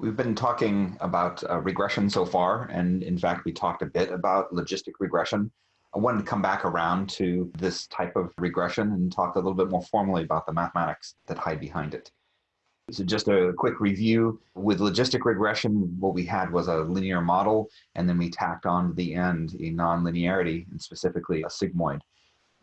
We've been talking about uh, regression so far, and in fact, we talked a bit about logistic regression. I wanted to come back around to this type of regression and talk a little bit more formally about the mathematics that hide behind it. So just a quick review. With logistic regression, what we had was a linear model, and then we tacked on to the end a nonlinearity, and specifically a sigmoid.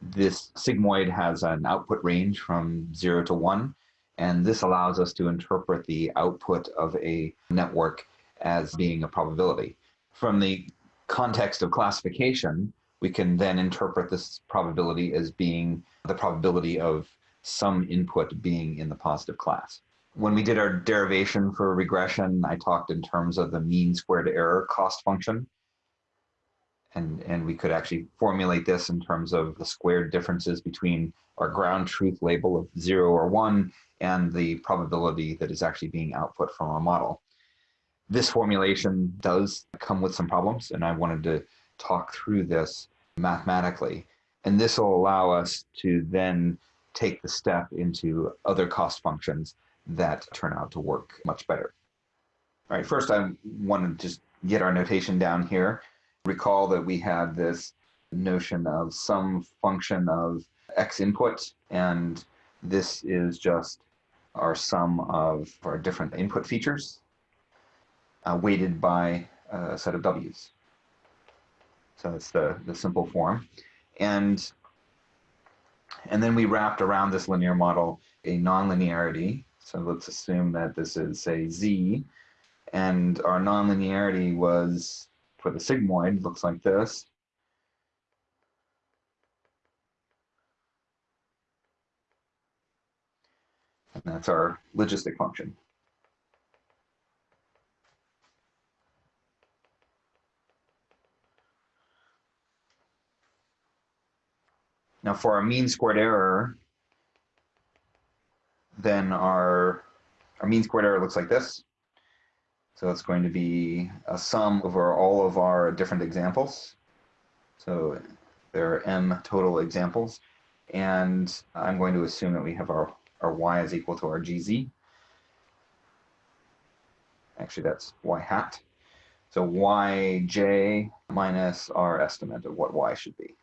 This sigmoid has an output range from zero to one, and this allows us to interpret the output of a network as being a probability. From the context of classification, we can then interpret this probability as being the probability of some input being in the positive class when we did our derivation for regression, I talked in terms of the mean squared error cost function. And, and we could actually formulate this in terms of the squared differences between our ground truth label of zero or one and the probability that is actually being output from our model. This formulation does come with some problems, and I wanted to talk through this mathematically. And this will allow us to then take the step into other cost functions that turn out to work much better. All right, first I want to just get our notation down here. Recall that we had this notion of some function of x input, and this is just our sum of our different input features uh, weighted by a set of w's. So that's the, the simple form. And, and then we wrapped around this linear model a nonlinearity so let's assume that this is, say, z, and our nonlinearity was, for the sigmoid, looks like this. And that's our logistic function. Now for our mean squared error, then our, our mean squared error looks like this. So it's going to be a sum over all of our different examples. So there are m total examples. And I'm going to assume that we have our, our y is equal to our gz. Actually, that's y hat. So yj minus our estimate of what y should be.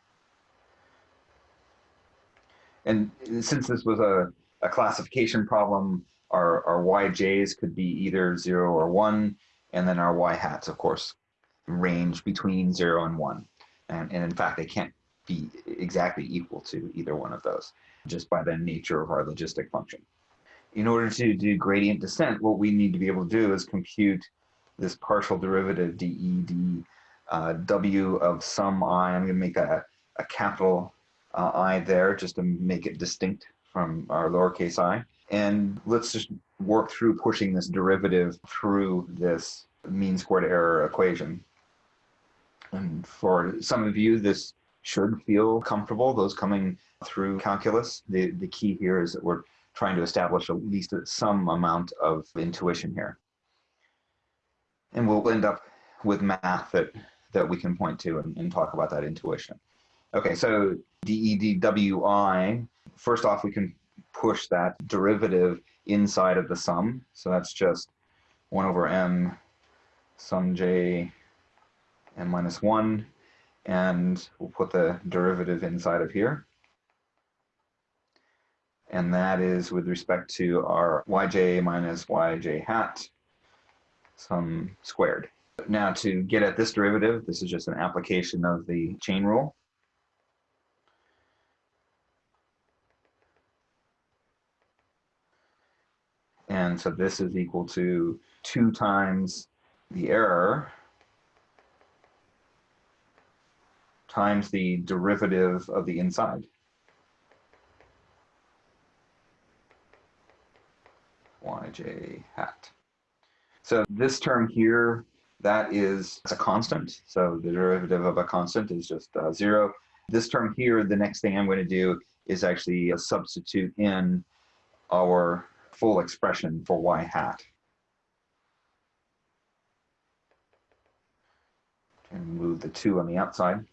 And since this was a a classification problem, our, our yj's could be either 0 or 1, and then our y hats, of course, range between 0 and 1. And, and in fact, they can't be exactly equal to either one of those, just by the nature of our logistic function. In order to do gradient descent, what we need to be able to do is compute this partial derivative dEd uh, w of some i. I'm going to make a, a capital uh, I there just to make it distinct from our lowercase i. And let's just work through pushing this derivative through this mean squared error equation. And for some of you, this should feel comfortable, those coming through calculus. The, the key here is that we're trying to establish at least some amount of intuition here. And we'll end up with math that, that we can point to and, and talk about that intuition. Okay, so DEDWI, first off, we can push that derivative inside of the sum. So that's just 1 over m sum j n minus 1. And we'll put the derivative inside of here. And that is with respect to our yj minus yj hat sum squared. Now to get at this derivative, this is just an application of the chain rule. And so this is equal to 2 times the error times the derivative of the inside. yj hat. So this term here, that is a constant. So the derivative of a constant is just uh, zero. This term here, the next thing I'm going to do is actually substitute in our full expression for y hat. And move the 2 on the outside.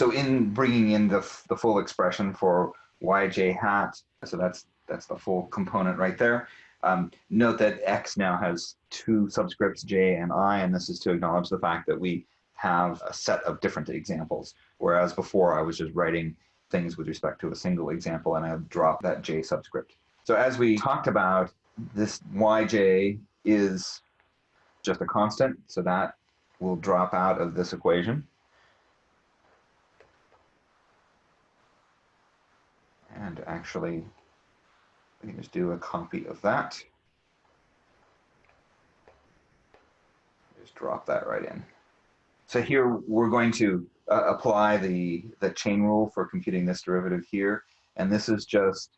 So in bringing in the, the full expression for yj hat, so that's that's the full component right there. Um, note that x now has two subscripts j and i, and this is to acknowledge the fact that we have a set of different examples, whereas before I was just writing things with respect to a single example and I dropped that j subscript. So as we talked about, this yj is just a constant, so that will drop out of this equation. And actually, we can just do a copy of that. Just drop that right in. So here we're going to uh, apply the, the chain rule for computing this derivative here. And this is just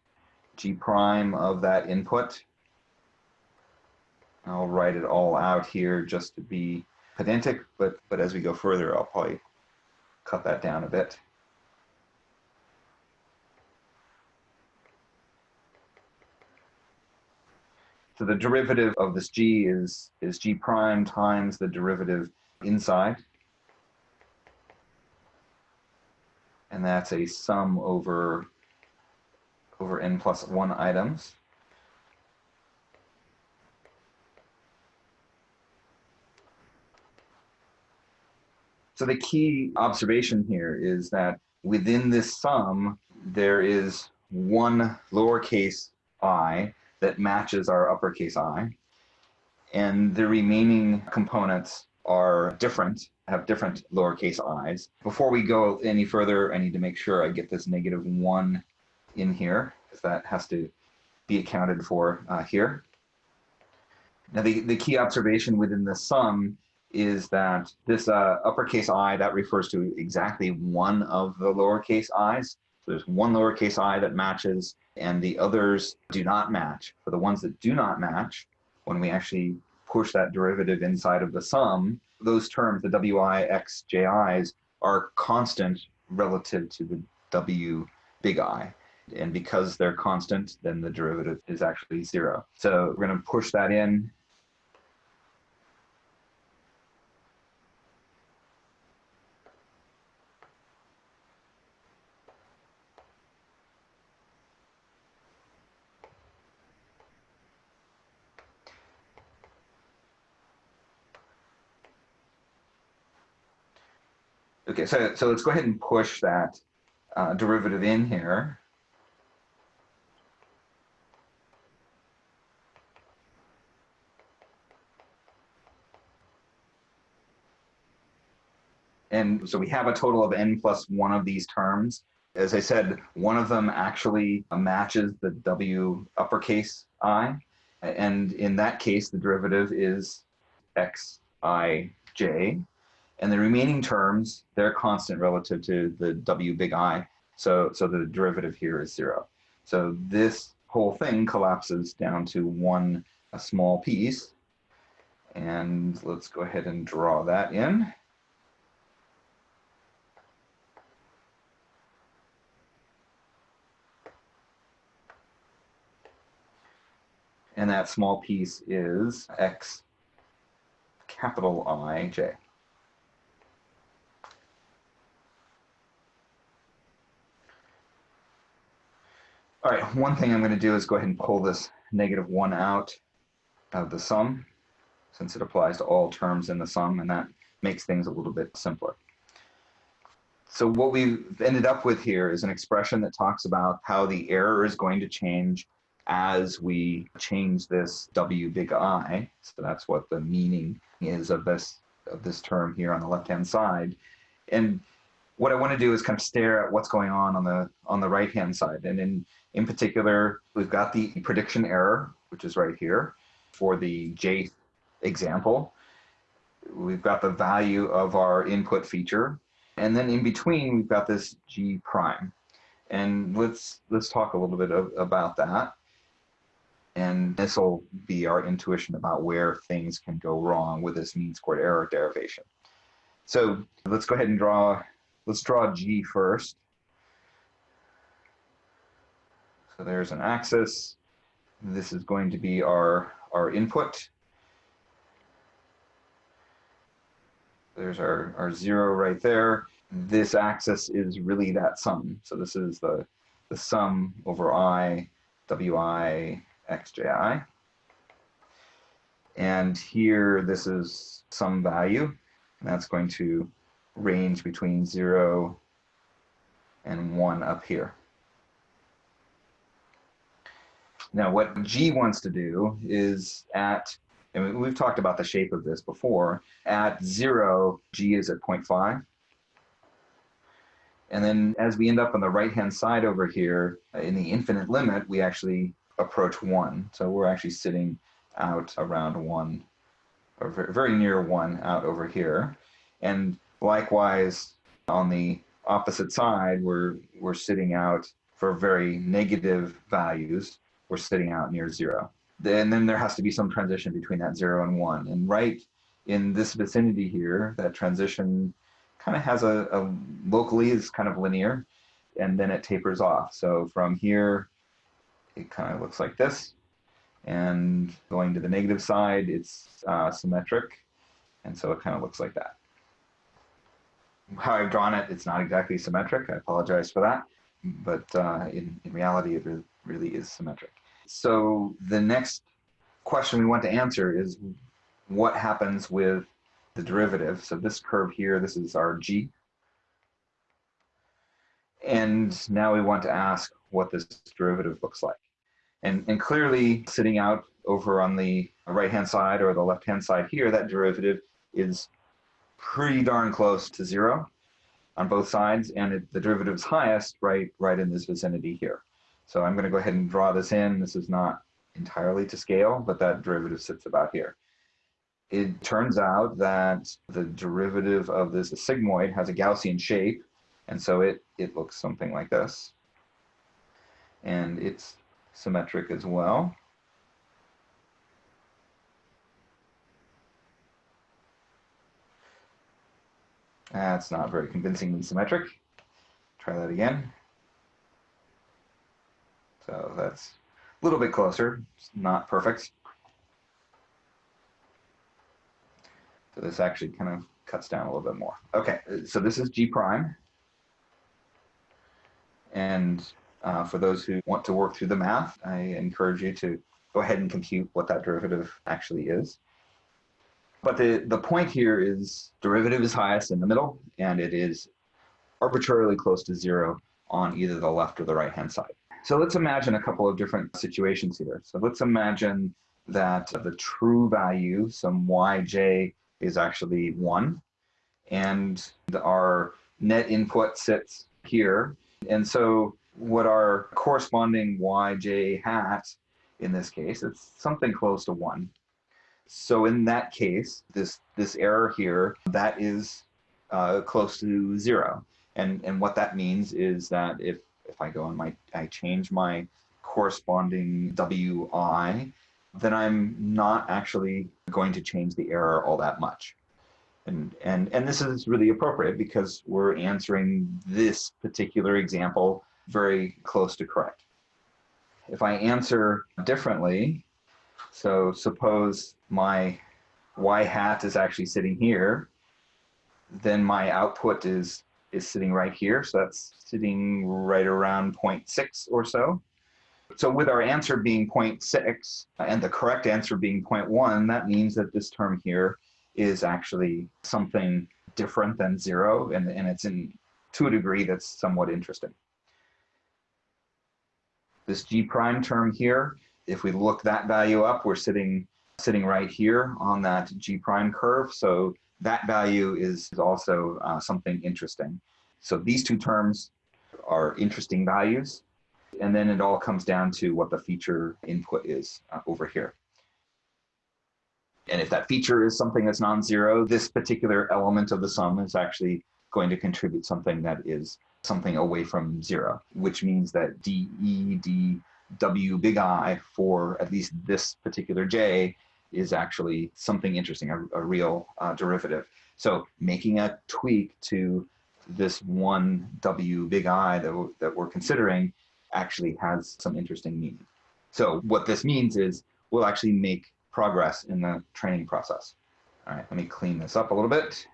g prime of that input. I'll write it all out here just to be pedantic, but, but as we go further, I'll probably cut that down a bit. So the derivative of this g is, is g prime times the derivative inside. And that's a sum over, over n plus 1 items. So the key observation here is that within this sum, there is one lowercase i that matches our uppercase I. And the remaining components are different, have different lowercase i's. Before we go any further, I need to make sure I get this negative one in here, because that has to be accounted for uh, here. Now the, the key observation within the sum is that this uh, uppercase i, that refers to exactly one of the lowercase i's. So there's one lowercase i that matches and the others do not match. For the ones that do not match, when we actually push that derivative inside of the sum, those terms, the wi, x, ji's, are constant relative to the w big I. And because they're constant, then the derivative is actually zero. So we're going to push that in Okay, so, so let's go ahead and push that uh, derivative in here. And so we have a total of n plus one of these terms. As I said, one of them actually matches the w uppercase i. And in that case, the derivative is xij. And the remaining terms, they're constant relative to the W big I. So, so the derivative here is zero. So this whole thing collapses down to one a small piece. And let's go ahead and draw that in. And that small piece is x capital I j. one thing I'm going to do is go ahead and pull this negative 1 out of the sum, since it applies to all terms in the sum, and that makes things a little bit simpler. So what we've ended up with here is an expression that talks about how the error is going to change as we change this W big I. So that's what the meaning is of this of this term here on the left-hand side. And what I want to do is kind of stare at what's going on on the on the right-hand side. And in in particular, we've got the prediction error, which is right here for the J example. We've got the value of our input feature. And then in between, we've got this G prime. And let's, let's talk a little bit of, about that. And this will be our intuition about where things can go wrong with this mean squared error derivation. So let's go ahead and draw, let's draw G first. So there's an axis. This is going to be our, our input. There's our, our zero right there. this axis is really that sum. So this is the, the sum over i, wi, xji. And here, this is some value, and that's going to range between 0 and 1 up here. Now, what G wants to do is at, and we've talked about the shape of this before, at 0, G is at 0.5. And then as we end up on the right-hand side over here, uh, in the infinite limit, we actually approach 1. So we're actually sitting out around 1, or very near 1 out over here. And likewise, on the opposite side, we're, we're sitting out for very negative values. We're sitting out near 0. And then there has to be some transition between that 0 and 1. And right in this vicinity here, that transition kind of has a, a locally is kind of linear and then it tapers off. So from here, it kind of looks like this. And going to the negative side, it's uh, symmetric. And so it kind of looks like that. How I've drawn it, it's not exactly symmetric. I apologize for that. But uh, in, in reality, it really is symmetric. So the next question we want to answer is what happens with the derivative. So this curve here, this is our g. And now we want to ask what this derivative looks like. And, and clearly sitting out over on the right-hand side or the left-hand side here, that derivative is pretty darn close to zero on both sides, and it, the derivative is highest right, right in this vicinity here. So I'm going to go ahead and draw this in. This is not entirely to scale, but that derivative sits about here it turns out that the derivative of this sigmoid has a Gaussian shape, and so it, it looks something like this. And it's symmetric as well. That's not very convincingly symmetric. Try that again. So that's a little bit closer. It's not perfect. So this actually kind of cuts down a little bit more. Okay, so this is G prime. And uh, for those who want to work through the math, I encourage you to go ahead and compute what that derivative actually is. But the, the point here is derivative is highest in the middle, and it is arbitrarily close to zero on either the left or the right-hand side. So let's imagine a couple of different situations here. So let's imagine that the true value, some yj is actually one. And our net input sits here. And so what our corresponding yj hat in this case, it's something close to one. So in that case, this, this error here, that is uh, close to zero. And, and what that means is that if, if I go and my, I change my corresponding wi, then I'm not actually going to change the error all that much. And, and, and this is really appropriate because we're answering this particular example very close to correct. If I answer differently, so suppose my y hat is actually sitting here, then my output is, is sitting right here. So that's sitting right around 0.6 or so. So with our answer being 0.6 and the correct answer being 0.1, that means that this term here is actually something different than zero, and, and it's in to a degree that's somewhat interesting. This G prime term here, if we look that value up, we're sitting sitting right here on that G prime curve. So that value is also uh, something interesting. So these two terms are interesting values. And then it all comes down to what the feature input is uh, over here. And if that feature is something that's non-zero, this particular element of the sum is actually going to contribute something that is something away from zero, which means that d e d w big I for at least this particular J is actually something interesting, a, a real uh, derivative. So making a tweak to this one W big I that, that we're considering actually has some interesting meaning. So what this means is we'll actually make progress in the training process. All right, let me clean this up a little bit.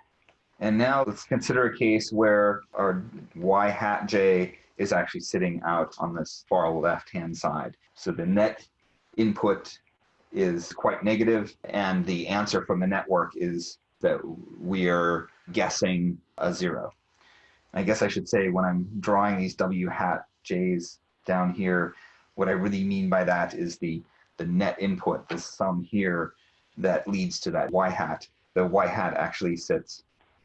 And now let's consider a case where our y hat j is actually sitting out on this far left-hand side. So the net input is quite negative, and the answer from the network is that we are guessing a zero. I guess I should say when I'm drawing these w hat j's down here, what I really mean by that is the, the net input, the sum here that leads to that y hat. The y hat actually sits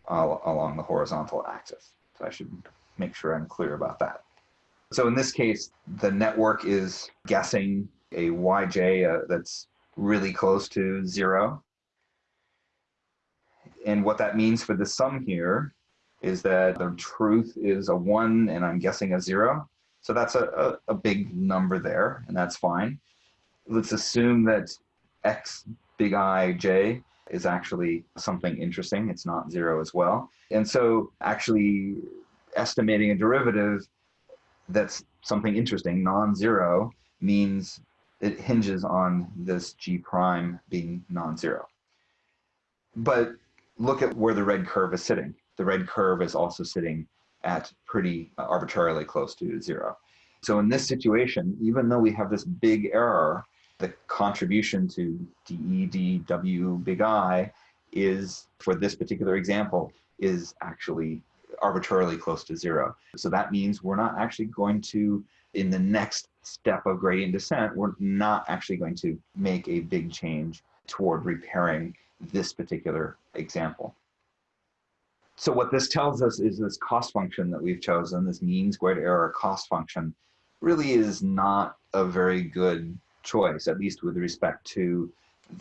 uh, along the horizontal axis. So I should make sure I'm clear about that. So in this case, the network is guessing a yj uh, that's really close to zero. And what that means for the sum here is that the truth is a one and I'm guessing a zero. So that's a, a, a big number there, and that's fine. Let's assume that x big I j is actually something interesting. It's not zero as well. And so actually estimating a derivative that's something interesting, non-zero, means it hinges on this g prime being non-zero. But look at where the red curve is sitting. The red curve is also sitting at pretty arbitrarily close to zero. So in this situation, even though we have this big error, the contribution to DEDW big I is, for this particular example, is actually arbitrarily close to zero. So that means we're not actually going to, in the next step of gradient descent, we're not actually going to make a big change toward repairing this particular example. So what this tells us is this cost function that we've chosen, this mean squared error cost function, really is not a very good choice, at least with respect to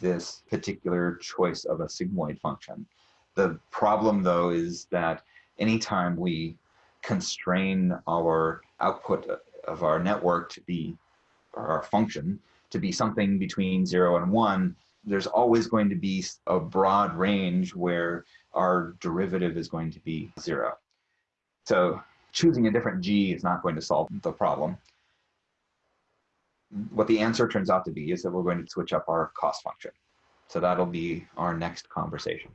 this particular choice of a sigmoid function. The problem though is that anytime we constrain our output of our network to be, or our function, to be something between zero and one, there's always going to be a broad range where our derivative is going to be zero. So choosing a different g is not going to solve the problem. What the answer turns out to be is that we're going to switch up our cost function. So that'll be our next conversation.